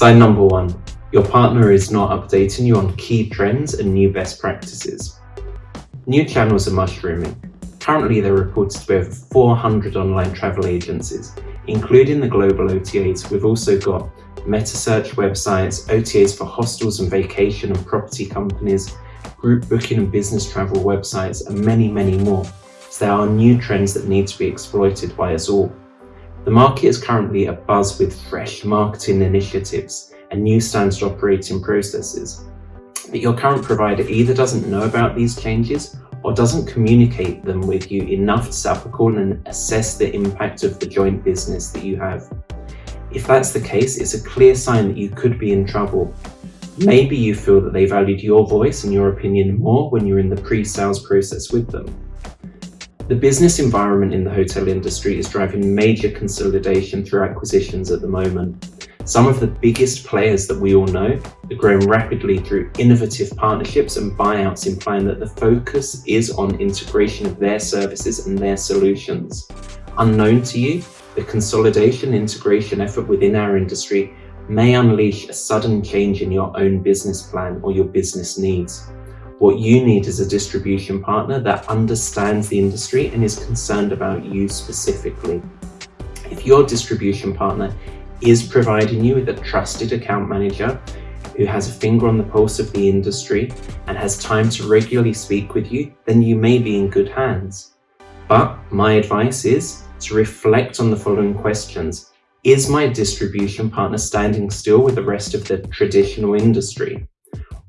Sign number one, your partner is not updating you on key trends and new best practices. New channels are mushrooming. Currently, there are reported to be over 400 online travel agencies, including the global OTAs. We've also got meta search websites, OTAs for hostels and vacation and property companies, group booking and business travel websites, and many, many more. So there are new trends that need to be exploited by us all. The market is currently abuzz with fresh marketing initiatives and new standard operating processes. But your current provider either doesn't know about these changes or doesn't communicate them with you enough to set up a call and assess the impact of the joint business that you have. If that's the case, it's a clear sign that you could be in trouble. Maybe you feel that they valued your voice and your opinion more when you're in the pre-sales process with them. The business environment in the hotel industry is driving major consolidation through acquisitions at the moment. Some of the biggest players that we all know are growing rapidly through innovative partnerships and buyouts implying that the focus is on integration of their services and their solutions. Unknown to you, the consolidation integration effort within our industry may unleash a sudden change in your own business plan or your business needs. What you need is a distribution partner that understands the industry and is concerned about you specifically. If your distribution partner is providing you with a trusted account manager who has a finger on the pulse of the industry and has time to regularly speak with you, then you may be in good hands. But my advice is to reflect on the following questions. Is my distribution partner standing still with the rest of the traditional industry?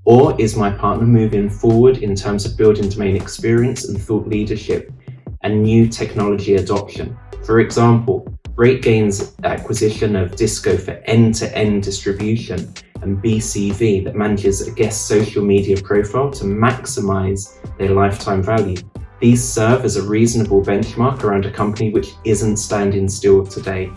Or is my partner moving forward in terms of building domain experience and thought leadership and new technology adoption? For example, RateGain's acquisition of DHISCO for end-to-end -end distribution and BCV that manages a guest social media profile to maximize their lifetime value. These serve as a reasonable benchmark around a company which isn't standing still today.